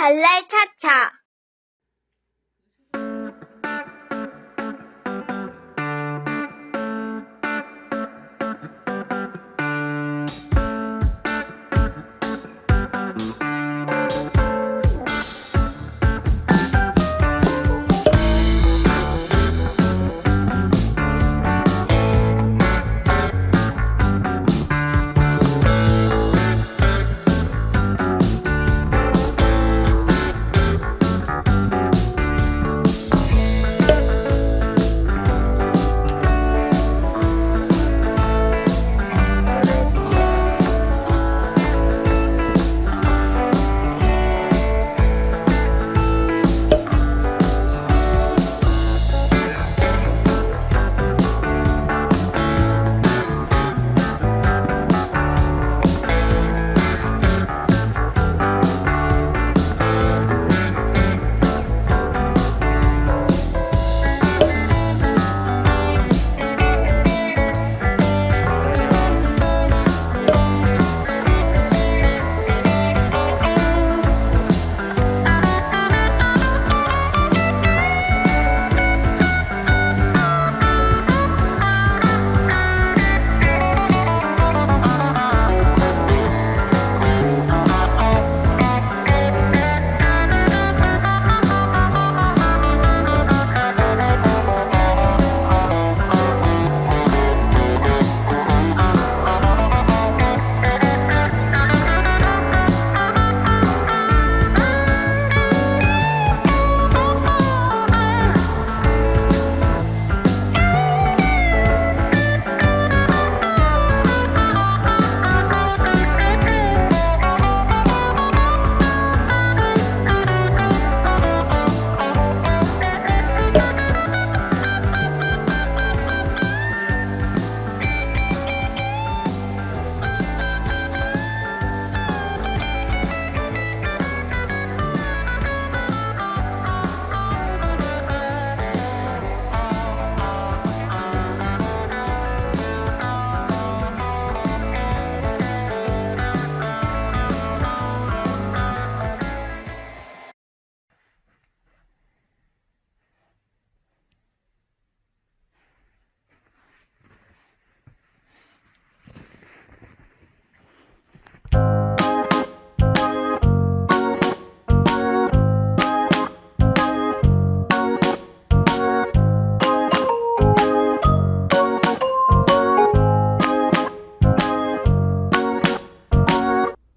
발랄 차차